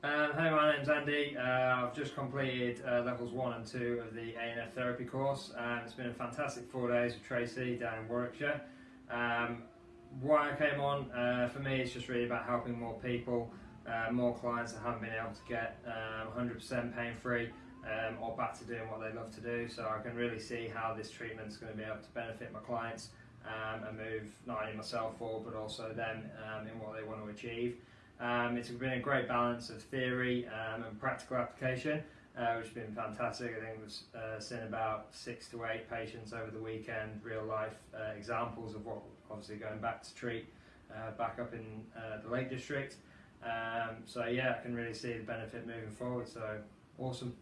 Um, hey, my name's Andy. Uh, I've just completed uh, levels one and two of the ANF therapy course. Um, it's been a fantastic four days with Tracy down in Warwickshire. Um, why I came on, uh, for me, it's just really about helping more people, uh, more clients that haven't been able to get 100% um, pain free or back to doing what they love to do. So I can really see how this treatment is going to be able to benefit my clients um, and move not only myself forward but also them um, in what they want to achieve. Um, it's been a great balance of theory um, and practical application, uh, which has been fantastic. I think we've uh, seen about six to eight patients over the weekend, real life uh, examples of what obviously going back to treat uh, back up in uh, the Lake District. Um, so yeah, I can really see the benefit moving forward. So awesome.